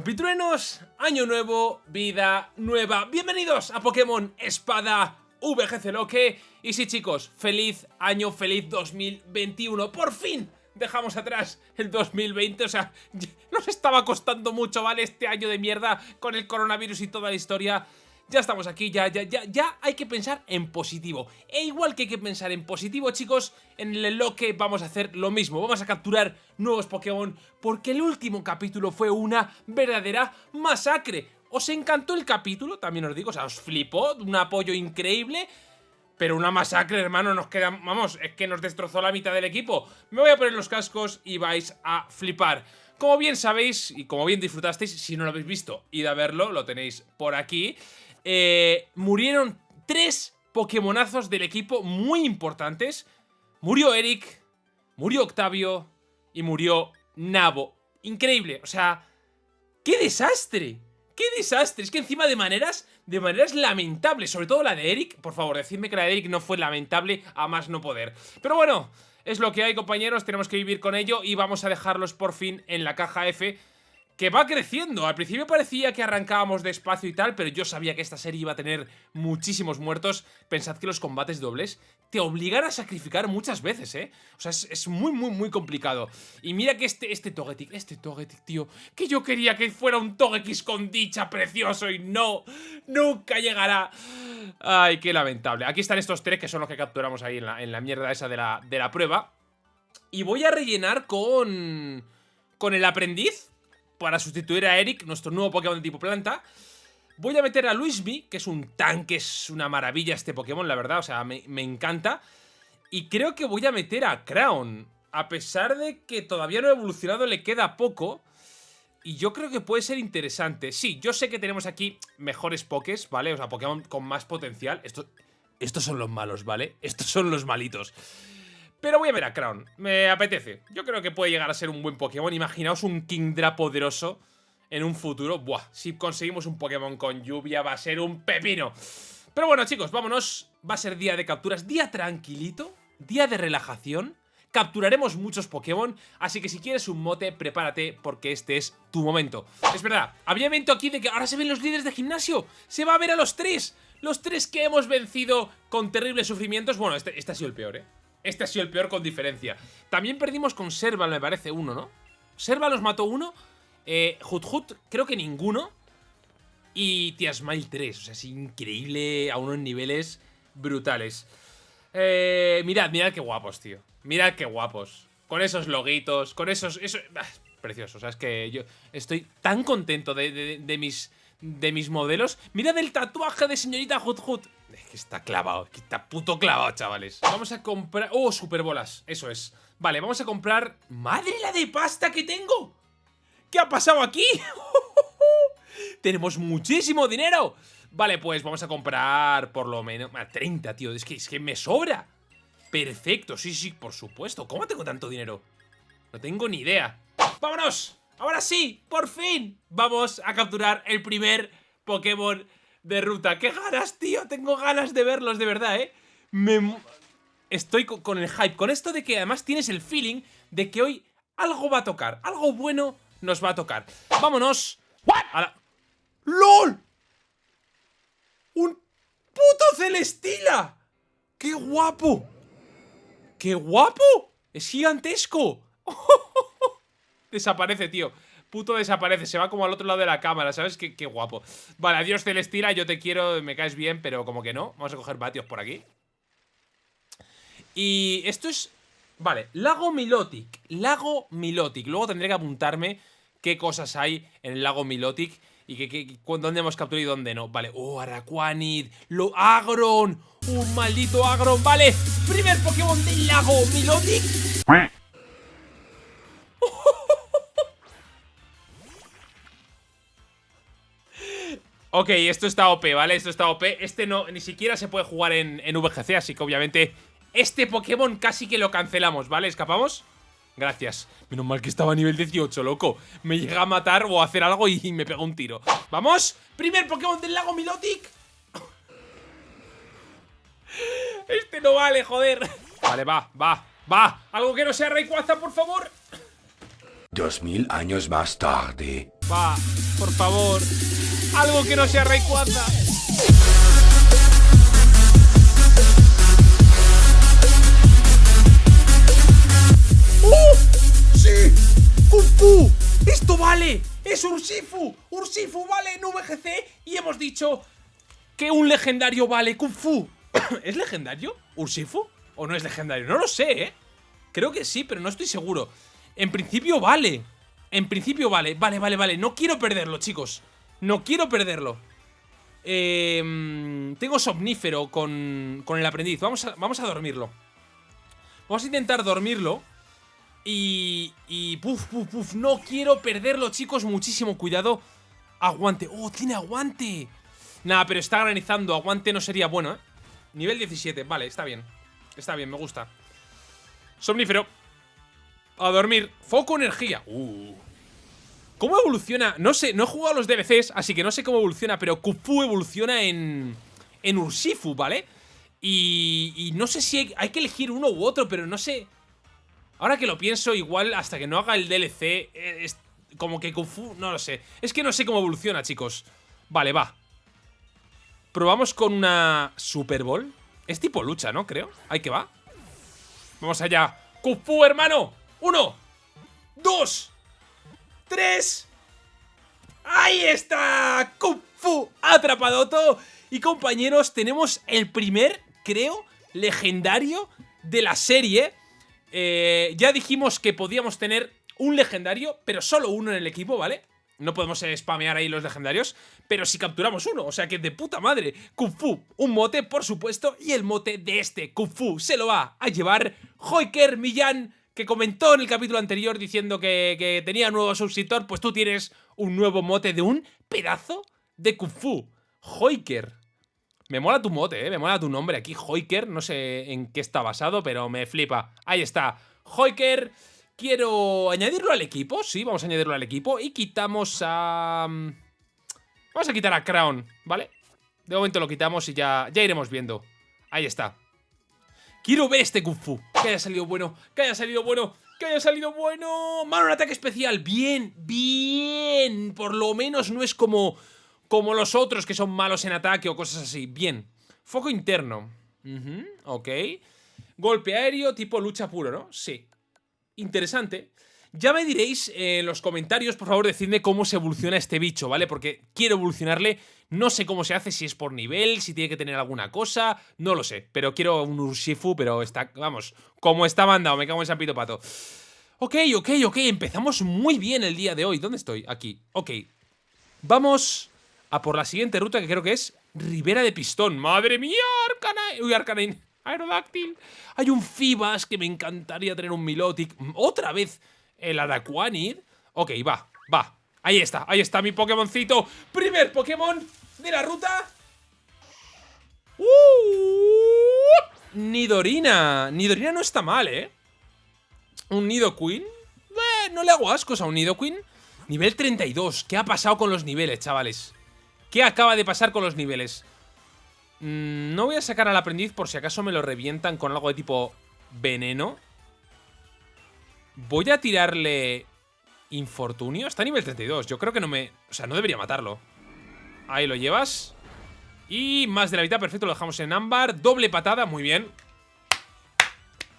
Compitruenos, año nuevo, vida nueva. Bienvenidos a Pokémon Espada VGC Loque. Y sí, chicos, feliz año, feliz 2021. ¡Por fin! Dejamos atrás el 2020, o sea, nos estaba costando mucho, ¿vale? Este año de mierda con el coronavirus y toda la historia. Ya estamos aquí, ya, ya, ya, ya hay que pensar en positivo. E igual que hay que pensar en positivo, chicos, en el Loque vamos a hacer lo mismo. Vamos a capturar nuevos Pokémon porque el último capítulo fue una verdadera masacre. ¿Os encantó el capítulo? También os digo, o sea, os flipó, un apoyo increíble... Pero una masacre, hermano, nos queda... Vamos, es que nos destrozó la mitad del equipo. Me voy a poner los cascos y vais a flipar. Como bien sabéis, y como bien disfrutasteis, si no lo habéis visto, id a verlo, lo tenéis por aquí. Eh, murieron tres Pokémonazos del equipo muy importantes. Murió Eric, murió Octavio y murió Nabo. Increíble, o sea, ¡qué desastre! ¡Qué desastre! Es que encima de maneras, de maneras lamentables, sobre todo la de Eric. Por favor, decidme que la de Eric no fue lamentable a más no poder. Pero bueno, es lo que hay, compañeros, tenemos que vivir con ello y vamos a dejarlos por fin en la caja F que va creciendo. Al principio parecía que arrancábamos despacio y tal, pero yo sabía que esta serie iba a tener muchísimos muertos. Pensad que los combates dobles te obligan a sacrificar muchas veces, ¿eh? O sea, es, muy, muy, muy complicado. Y mira que este, este Togetic, este Togetic, tío, que yo quería que fuera un Togekiss con dicha precioso y no, nunca llegará. Ay, qué lamentable. Aquí están estos tres que son los que capturamos ahí en la, en la mierda esa de la, de la prueba. Y voy a rellenar con... Con el aprendiz para sustituir a Eric, nuestro nuevo Pokémon de tipo planta. Voy a meter a Luismi, que es un tanque, es una maravilla este Pokémon, la verdad, o sea, me, encanta. Y creo que voy a meter a Crown, a pesar de que todavía no ha evolucionado, le queda poco. Y yo creo que puede ser interesante. Sí, yo sé que tenemos aquí mejores Pokés, ¿vale? O sea, Pokémon con más potencial. Estos son los malos, ¿vale? Estos son los malitos. Pero voy a ver a Crown, me apetece Yo creo que puede llegar a ser un buen Pokémon Imaginaos un Kingdra poderoso en un futuro Buah, si conseguimos un Pokémon con lluvia va a ser un pepino Pero bueno chicos, vámonos Va a ser día de capturas, día tranquilito Día de relajación Capturaremos muchos Pokémon, así que si quieres un mote, prepárate porque este es tu momento. Es verdad, había evento aquí de que ahora se ven los líderes de gimnasio. Se va a ver a los tres. Los tres que hemos vencido con terribles sufrimientos. Bueno, este, este ha sido el peor, ¿eh? Este ha sido el peor con diferencia. También perdimos con Serval, me parece, uno, ¿no? Serval los mató uno. Eh, Hut Hut, creo que ninguno. Y Tiasmile 3. O sea, es increíble a unos niveles brutales. Eh, mirad, mirad qué guapos, tío. Mirad qué guapos. Con esos loguitos, con esos... Eso, ah, precioso. O sea, es que yo estoy tan contento de mis de mis modelos. Mirad el tatuaje de señorita Hut Hut. Es que está clavado, está puto clavado, chavales. Vamos a comprar... ¡Oh, superbolas! Eso es. Vale, vamos a comprar... ¡Madre la de pasta que tengo! ¿Qué ha pasado aquí? Tenemos muchísimo dinero. Vale, pues vamos a comprar por lo menos... 30, tío. Es que, es que me sobra. Perfecto, sí, sí, por supuesto. ¿Cómo tengo tanto dinero? No tengo ni idea. ¡Vámonos! Ahora sí, por fin, vamos a capturar el primer Pokémon de ruta. ¡Qué ganas, tío! Tengo ganas de verlos, de verdad, ¿eh? Me... Estoy con el hype, con esto de que además tienes el feeling de que hoy algo va a tocar, algo bueno nos va a tocar. ¡Vámonos! A la... ¡LOL! ¡Un puto Celestila! ¡Qué guapo! ¡Qué guapo! ¡Es gigantesco! Desaparece, tío. Puto desaparece, se va como al otro lado de la cámara, ¿sabes? Qué, guapo. Vale, adiós Celestira, yo te quiero, me caes bien Pero como que no, vamos a coger vatios por aquí. Y esto es... Vale, Lago Milotic Lago Milotic, luego tendré que apuntarme Qué cosas hay en el Lago Milotic Y que, dónde hemos capturado y dónde no. Vale, oh, Araquanid Lo Agron, un maldito Agron. Vale, primer Pokémon del Lago Milotic Ok, esto está OP, ¿vale? Esto está OP. Este no, ni siquiera se puede jugar en, VGC, así que obviamente este Pokémon casi que lo cancelamos, ¿vale? ¿Escapamos? Gracias. Menos mal que estaba a nivel 18, loco. Me llega a matar o a hacer algo y me pega un tiro. ¡Vamos! ¡Primer Pokémon del lago Milotic! Este no vale, joder. Vale, va, va, va. Algo que no sea Rayquaza, por favor. Dos mil años más tarde. Va, por favor. Algo que no sea Rayquaza. ¡Uh! ¡Sí! ¡Kung Fu! ¡Esto vale! ¡Es Urshifu! ¡Urshifu vale en VGC! Y hemos dicho que un legendario vale Kung Fu. ¿Es legendario? ¿Urshifu? ¿O no es legendario? No lo sé, ¿eh? Creo que sí, pero no estoy seguro. En principio vale. En principio vale. Vale, vale, vale. No quiero perderlo, chicos. No quiero perderlo. Eh, tengo somnífero con, con el aprendiz. Vamos a, vamos a dormirlo. Vamos a intentar dormirlo. Y... Y... Puf, puf, puf. No quiero perderlo, chicos. Muchísimo cuidado. Aguante. ¡Oh, tiene aguante! Nada, pero está granizando. Aguante no sería bueno, ¿eh? Nivel 17. Vale, está bien. Está bien, me gusta. Somnífero. A dormir. Foco energía. Uh. ¿Cómo evoluciona? No sé, no he jugado a los DLCs, así que no sé cómo evoluciona, pero Kufu evoluciona en... En Urshifu, ¿vale? Y, y no sé si hay, hay, que elegir uno u otro, pero no sé... Ahora que lo pienso, igual hasta que no haga el DLC, eh, es como que Kufu... No lo sé. Es que no sé cómo evoluciona, chicos. Vale, va. Probamos con una Super Bowl. Es tipo lucha, ¿no? Creo. Ahí que va. Vamos allá. Kufu, hermano. Uno. Dos. Tres. ¡Ahí está! Kung Fu atrapadoto. Y compañeros, tenemos el primer, creo, legendario de la serie. Eh, ya dijimos que podíamos tener un legendario, pero solo uno en el equipo, ¿vale? No podemos spamear ahí los legendarios, pero si capturamos uno, o sea que de puta madre. Kung Fu, un mote, por supuesto, y el mote de este Kung Fu se lo va a llevar Hoiker Millán que comentó en el capítulo anterior diciendo que, tenía nuevo subsitor, pues tú tienes un nuevo mote de un pedazo de Kung Fu. Hoiker. Me mola tu mote, ¿eh? Me mola tu nombre aquí, Hoiker. No sé en qué está basado, pero me flipa. Ahí está. Hoiker. Quiero añadirlo al equipo. Sí, vamos a añadirlo al equipo. Y quitamos a... Mm, vamos a quitar a Crown, ¿vale? De momento lo quitamos y ya, ya iremos viendo. Ahí está. Quiero ver este Kung Fu. Que haya salido bueno, que haya salido bueno, que haya salido bueno. Mano, un ataque especial. Bien, bien. Por lo menos no es como, como los otros que son malos en ataque o cosas así. Bien. Foco interno. Uh ok. Golpe aéreo tipo lucha puro, ¿no? Sí. Interesante. Ya me diréis en los comentarios, por favor, decidme cómo se evoluciona este bicho, ¿vale? Porque quiero evolucionarle, no sé cómo se hace, si es por nivel, si tiene que tener alguna cosa, no lo sé. Pero quiero un Urshifu, pero está, vamos, como está mandado, me cago en San Pito Pato. Ok, ok, ok, empezamos muy bien el día de hoy. ¿Dónde estoy? Aquí, ok. Vamos a por la siguiente ruta que creo que es Ribera de Pistón. ¡Madre mía! Arcanine. Uy, Arcanine. Aerodáctil. Hay un Fibas que me encantaría tener un Milotic. Otra vez el Araquanid. Ok, va, va. Ahí está, ahí está mi Pokémoncito. Primer Pokémon de la ruta. ¡Uh! Nidorina. Nidorina no está mal, ¿eh? Un Nidoqueen. Eh, no le hago ascos a un Nidoqueen. Nivel 32. ¿Qué ha pasado con los niveles, chavales? ¿Qué acaba de pasar con los niveles? Mm, no voy a sacar al aprendiz por si acaso me lo revientan con algo de tipo veneno. Voy a tirarle infortunio. Está a nivel 32. Yo creo que no me... O sea, no debería matarlo. Ahí lo llevas. Y más de la mitad, perfecto, lo dejamos en ámbar. Doble patada, muy bien.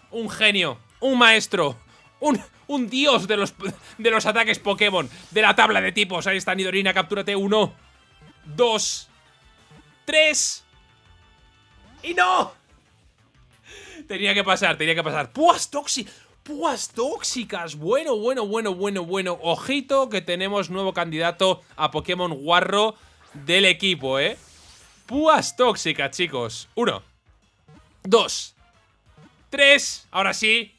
Un genio, un maestro, un, un dios de los, de los ataques Pokémon, de la tabla de tipos. Ahí está Nidorina, captúrate. Uno, dos, tres... ¡Y no! Tenía que pasar, tenía que pasar. ¡Puas tóxicas! ¡Púas tóxicas! Bueno, bueno, bueno, bueno, bueno. Ojito que tenemos nuevo candidato a Pokémon Guarro del equipo, ¿eh? Púas tóxicas, chicos. Uno. Dos. Tres. Ahora sí.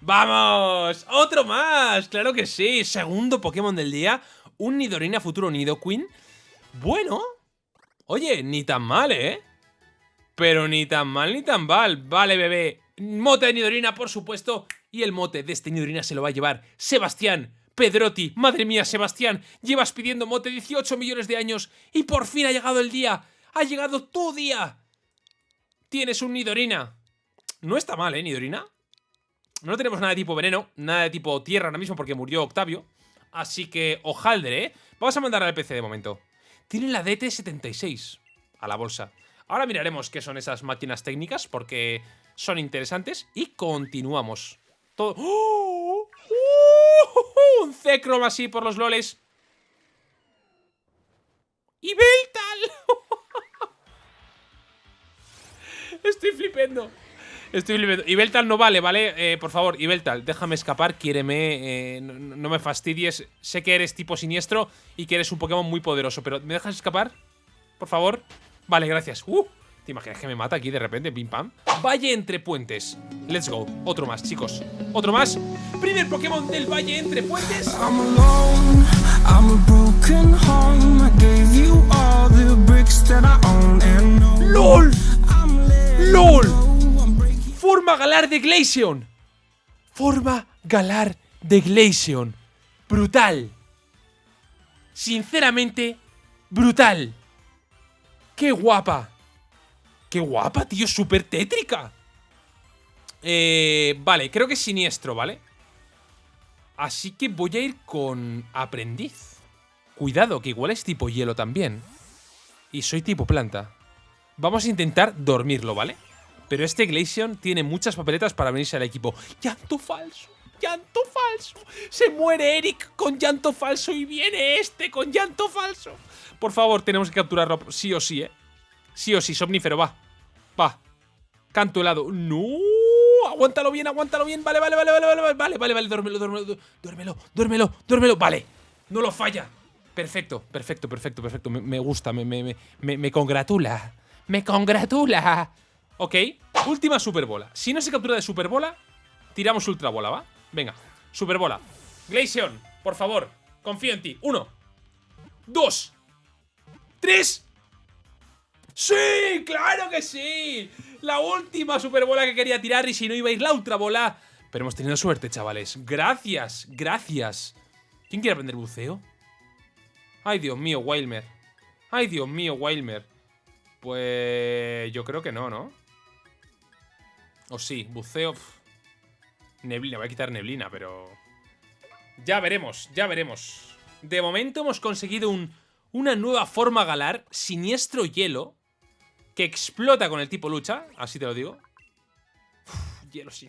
¡Vamos! ¡Otro más! ¡Claro que sí! Segundo Pokémon del día. Un Nidorina futuro Nidoqueen. Bueno. Oye, ni tan mal, ¿eh? Pero ni tan mal ni tan mal. Vale, bebé. Mote de Nidorina, por supuesto. Y el mote de este Nidorina se lo va a llevar Sebastián Pedrotti. Madre mía, Sebastián. Llevas pidiendo mote 18 millones de años. Y por fin ha llegado el día. Ha llegado tu día. Tienes un Nidorina. No está mal, ¿eh, Nidorina? No tenemos nada de tipo veneno. Nada de tipo tierra ahora mismo porque murió Octavio. Así que, ojaldre, ¿eh? Vamos a mandar al PC de momento. Tiene la DT76 a la bolsa. Ahora miraremos qué son esas máquinas técnicas porque son interesantes. Y continuamos. Todo... ¡Oh! ¡Oh! Un Zekrom así por los loles. ¡Y Beltal! Estoy flipando. Estoy flipando. Y Beltal no vale, ¿vale? Eh, por favor, y Beltal, déjame escapar, quiéreme, eh, no, no, me fastidies. Sé que eres tipo siniestro y que eres un Pokémon muy poderoso, pero ¿me dejas escapar? Por favor. Vale, gracias. Uh, ¿Te imaginas que me mata aquí de repente? Pim pam. Valle entre puentes. Let's go. Otro más, chicos. Otro más. Primer Pokémon del Valle entre puentes. I'm alone. I'm a broken home. I gave you all the bricks that I own and no. ¡LOL! ¡LOL! Forma galar de Glaceon. Forma galar de Glaceon. Brutal. Sinceramente, brutal. ¡Qué guapa! ¡Qué guapa, tío! ¡Súper tétrica! Eh, vale, creo que es siniestro, ¿vale? Así que voy a ir con aprendiz. Cuidado, que igual es tipo hielo también. Y soy tipo planta. Vamos a intentar dormirlo, ¿vale? Pero este Glaceon tiene muchas papeletas para venirse al equipo. ¡Llanto falso! ¡Llanto falso! Se muere Eric con llanto falso y viene este con llanto falso. Por favor, tenemos que capturarlo sí o sí, ¿eh? Sí o sí, somnífero, va. Va. Canto helado. ¡No! Aguántalo bien, aguántalo bien. Vale, vale, vale, vale, vale, vale, vale, vale, vale, duérmelo, duérmelo, duérmelo, duérmelo, duérmelo. Vale. No lo falla. Perfecto, perfecto, perfecto, perfecto. Me, gusta, me, me, me, me congratula. Me congratula. Ok. Última superbola. Si no se captura de superbola, tiramos ultrabola, ¿va? Venga. Superbola. Glaceon, por favor. Confío en ti. Uno. Dos. ¡Tres! ¡Sí! ¡Claro que sí! La última superbola que quería tirar y si no iba a ir la ultra bola. Pero hemos tenido suerte, chavales. Gracias, gracias. ¿Quién quiere aprender buceo? Ay, Dios mío, Wilmer. Ay, Dios mío, Wilmer. Pues... yo creo que no, ¿no? O sí, buceo... Neblina, voy a quitar neblina, pero... Ya veremos, ya veremos. De momento hemos conseguido un una nueva forma galar, siniestro hielo, que explota con el tipo lucha, así te lo digo. Uf, hielo sí.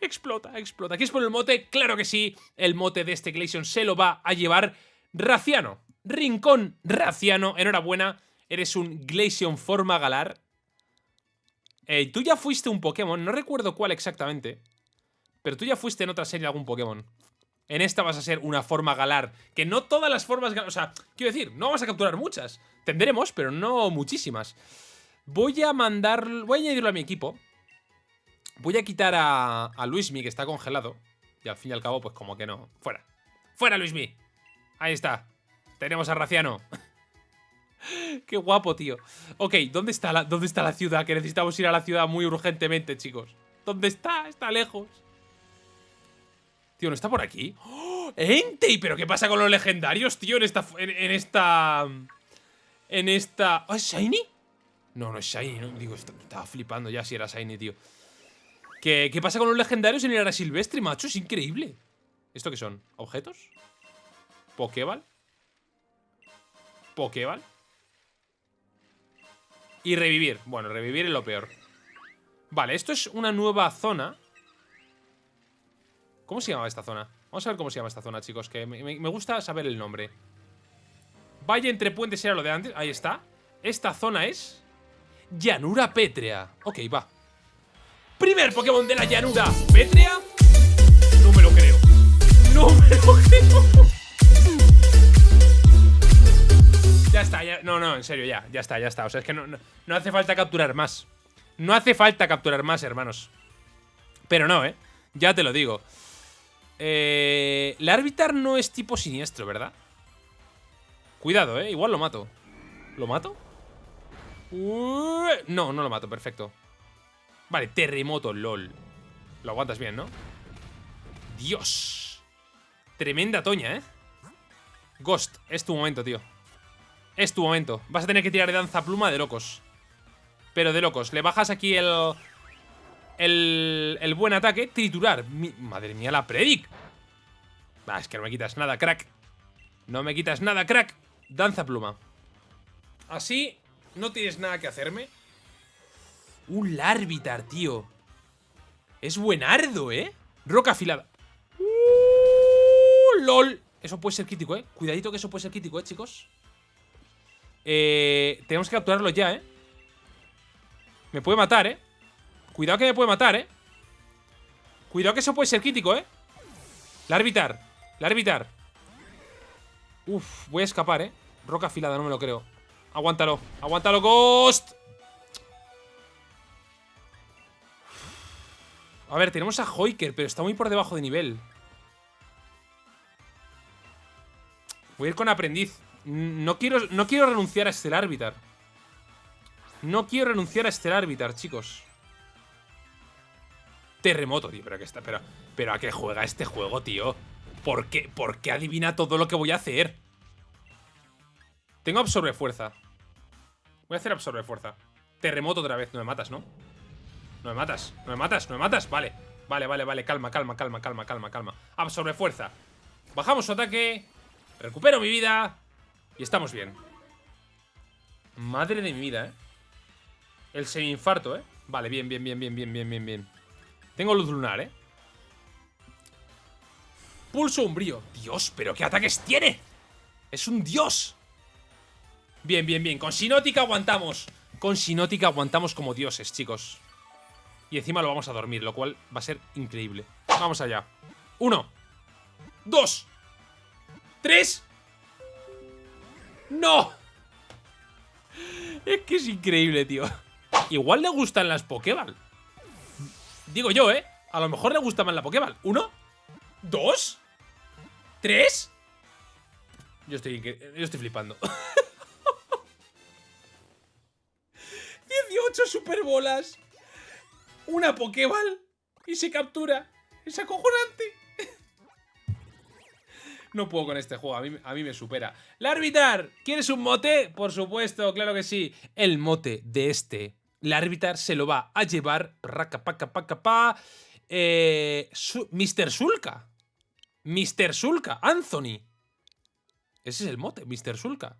Explota, explota. ¿Quieres poner el mote? Claro que sí. El mote de este Glaceon se lo va a llevar Raciano. Rincón Raciano. Enhorabuena. Eres un Glaceon forma galar. Eh, tú ya fuiste un Pokémon. No recuerdo cuál exactamente. Pero tú ya fuiste en otra serie algún Pokémon. En esta vas a ser una forma galar. Que no todas las formas galar... O sea, quiero decir, no vamos a capturar muchas. Tendremos, pero no muchísimas. Voy a mandar... Voy a añadirlo a mi equipo. Voy a quitar a, a Luismi, que está congelado. Y al fin y al cabo, pues como que no. Fuera. ¡Fuera, Luismi! Ahí está. Tenemos a Raciano. Qué guapo, tío. Ok, ¿dónde está, la, ¿dónde está la ciudad? Que necesitamos ir a la ciudad muy urgentemente, chicos. ¿Dónde está? Está lejos. Tío, ¿no está por aquí? ¡Oh! ¡Entei! ¿Pero qué pasa con los legendarios, tío? En esta... En, esta... En esta... ¿Oh, es Shiny? No, no es Shiny, ¿no? Digo, estaba flipando ya si era Shiny, tío. ¿Qué, ¿Qué pasa con los legendarios en el era silvestre, macho? Es increíble. ¿Esto qué son? ¿Objetos? ¿Pokéball? ¿Pokéball? Y revivir. Bueno, revivir es lo peor. Vale, esto es una nueva zona ¿Cómo se llama esta zona? Vamos a ver cómo se llama esta zona, chicos Que me, gusta saber el nombre. Valle entre puentes era lo de antes. Ahí está. Esta zona es... Llanura pétrea. Ok, va. Primer Pokémon de la llanura pétrea. No me lo creo. No me lo creo. Ya está, ya, no, no, en serio, ya, ya está, ya está. O sea, es que no, no hace falta capturar más. No hace falta capturar más, hermanos. Pero no, eh Ya te lo digo eh, Larvitar no es tipo siniestro, ¿verdad? Cuidado, ¿eh? Igual lo mato. ¿Lo mato? no, no lo mato, perfecto. Vale, terremoto, lol. Lo aguantas bien, ¿no? Dios. Tremenda toña, ¿eh? Ghost, es tu momento, tío. Es tu momento. Vas a tener que tirar de danza pluma de locos. Pero de locos. Le bajas aquí el el, buen ataque, triturar. madre mía, la Predic. Ah, es que no me quitas nada, crack. No me quitas nada, crack. Danza pluma. Así no tienes nada que hacerme. Un Larvitar, tío. Es buenardo, ¿eh? Roca afilada. Uh, LOL. Eso puede ser crítico, ¿eh? Cuidadito que eso puede ser crítico, ¿eh, chicos? Eh, tenemos que capturarlo ya, ¿eh? Me puede matar, ¿eh? Cuidado que me puede matar, ¿eh? Cuidado que eso puede ser crítico, ¿eh? Larvitar. Larvitar. Uf, voy a escapar, ¿eh? Roca afilada, no me lo creo. Aguántalo. Aguántalo, Ghost. A ver, tenemos a Hoiker, pero está muy por debajo de nivel. Voy a ir con aprendiz. No quiero, no quiero renunciar a este Arbitar. No quiero renunciar a este Arbitar, chicos. Terremoto, tío. Pero, que está, pero, pero a qué juega este juego, tío. ¿Por qué, ¿Por qué adivina todo lo que voy a hacer? Tengo absorbe fuerza. Voy a hacer absorbe fuerza. Terremoto otra vez. No me matas, ¿no? No me matas, no me matas, no me matas. Vale, vale, vale, vale. Calma, calma, calma, calma, calma, calma. Absorbe fuerza. Bajamos su ataque. Recupero mi vida. Y estamos bien. Madre de mi vida, ¿eh? El semi-infarto, ¿eh? Vale, bien, bien, bien, bien, bien, bien, bien, bien. Tengo luz lunar, ¿eh? Pulso umbrío. Dios, pero ¿qué ataques tiene? Es un dios. Bien, bien, bien. Con Sinótica aguantamos. Con Sinótica aguantamos como dioses, chicos. Y encima lo vamos a dormir, lo cual va a ser increíble. Vamos allá. Uno. Dos. Tres. ¡No! Es que es increíble, tío. Igual le gustan las Pokéball. Digo yo, ¿eh? A lo mejor le gusta más la Pokéball. ¿Uno? ¿Dos? ¿Tres? Yo estoy, yo estoy flipando. 18 superbolas una Pokéball y se captura. Es acojonante. No puedo con este juego, a mí, a mí me supera. ¡Larvitar! ¿Quieres un mote? Por supuesto, claro que sí. El mote de este Larvitar se lo va a llevar. pa eh, Mr. Sulka. Mr. Sulka. Anthony. Ese es el mote, Mr. Sulka.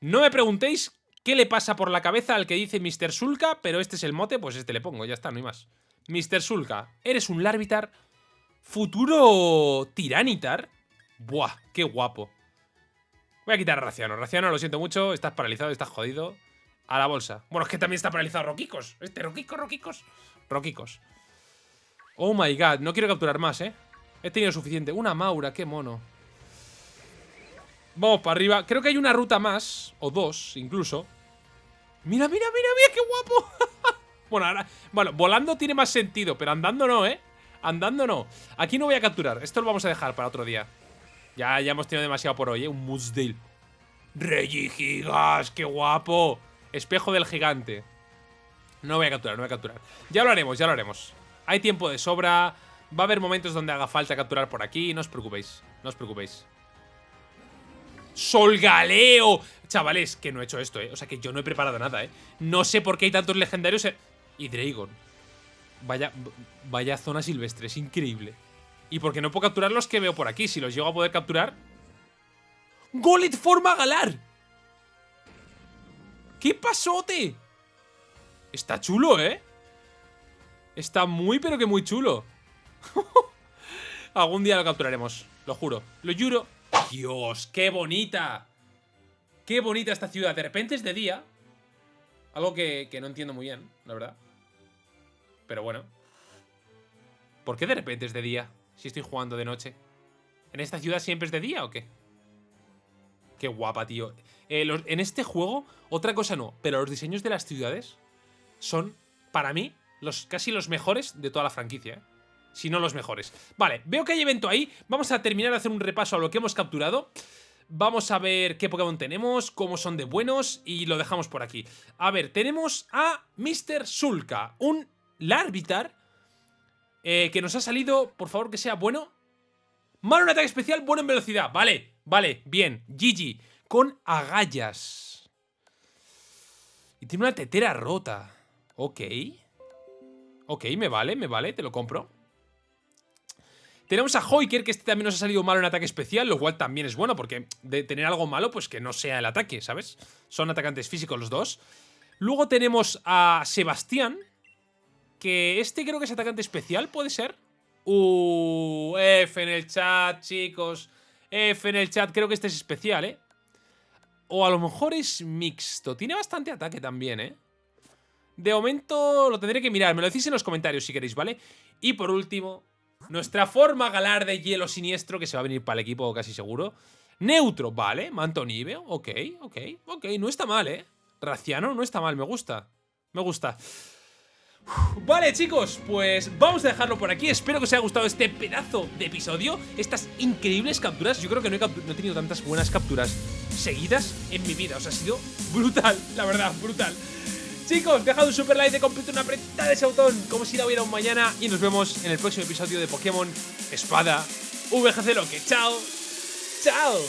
No me preguntéis ¿Qué le pasa por la cabeza al que dice Mr. Sulka? Pero este es el mote, pues este le pongo, ya está, no hay más. Mr. Sulka, eres un Larvitar futuro Tiranitar. Buah, qué guapo. Voy a quitar a Raciano. Raciano, lo siento mucho, estás paralizado, estás jodido. A la bolsa. Bueno, es que también está paralizado Roquicos. Este, Roquicos, Roquicos. Roquicos. Oh my god, no quiero capturar más, ¿eh? He tenido suficiente. Una Maura, qué mono. Vamos para arriba. Creo que hay una ruta más, o dos incluso, Mira, mira, mira, mira, qué guapo. bueno, ahora, bueno, volando tiene más sentido, pero andando no, ¿eh? Andando no. Aquí no voy a capturar. Esto lo vamos a dejar para otro día. Ya, ya hemos tenido demasiado por hoy, ¿eh? Un Mudsdale. Regigigas, qué guapo. Espejo del gigante. No voy a capturar, no voy a capturar. Ya lo haremos, ya lo haremos. Hay tiempo de sobra. Va a haber momentos donde haga falta capturar por aquí. No os preocupéis, no os preocupéis. ¡Solgaleo! Chavales, que no he hecho esto, ¿eh? O sea, que yo no he preparado nada, ¿eh? No sé por qué hay tantos legendarios Y Dragon. Vaya, vaya zona silvestre, es increíble. Y porque no puedo capturar los que veo por aquí. Si los llego a poder capturar... ¡Golet forma galar! ¡Qué pasote! Está chulo, ¿eh? Está muy, pero que muy chulo. Algún día lo capturaremos, lo juro. Lo juro. Dios, qué bonita. Qué bonita esta ciudad. De repente es de día. Algo que, no entiendo muy bien, la verdad. Pero bueno. ¿Por qué de repente es de día si estoy jugando de noche? ¿En esta ciudad siempre es de día o qué? Qué guapa, tío. Eh, en este juego, otra cosa no, pero los diseños de las ciudades son, para mí, los, casi los mejores de toda la franquicia. ¿eh? si no los mejores. Vale, veo que hay evento ahí. Vamos a terminar de hacer un repaso a lo que hemos capturado. Vamos a ver qué Pokémon tenemos, cómo son de buenos y lo dejamos por aquí. A ver, tenemos a Mr. Sulka, un Larvitar eh, que nos ha salido, por favor que sea bueno. Malo en ataque especial, bueno en velocidad. Vale, vale, bien. Gigi, con agallas. Y tiene una tetera rota. Ok. Ok, me vale, me vale, te lo compro. Tenemos a Hoiker, que este también nos ha salido malo en ataque especial, lo cual también es bueno, porque de tener algo malo, pues que no sea el ataque, ¿sabes? Son atacantes físicos los dos. Luego tenemos a Sebastián, que este creo que es atacante especial, ¿puede ser? Uh, F en el chat, chicos. F en el chat, creo que este es especial, ¿eh? O a lo mejor es mixto. Tiene bastante ataque también, ¿eh? De momento lo tendré que mirar. Me lo decís en los comentarios si queréis, ¿vale? Y por último, nuestra forma galar de hielo siniestro, que se va a venir para el equipo casi seguro. Neutro, vale. Manto níveo, ok, ok, ok. No está mal, ¿eh? Raciano, no está mal, me gusta. Me gusta. Vale chicos, pues vamos a dejarlo por aquí. Espero que os haya gustado este pedazo de episodio. Estas increíbles capturas Yo creo que no he, tenido tantas buenas capturas seguidas en mi vida. O sea, ha sido brutal, la verdad, brutal. Chicos, dejad un super like de completo, una apretada de ese botón Como si la hubiera un mañana. Y nos vemos en el próximo episodio de Pokémon Espada VGC Loque Chao, chao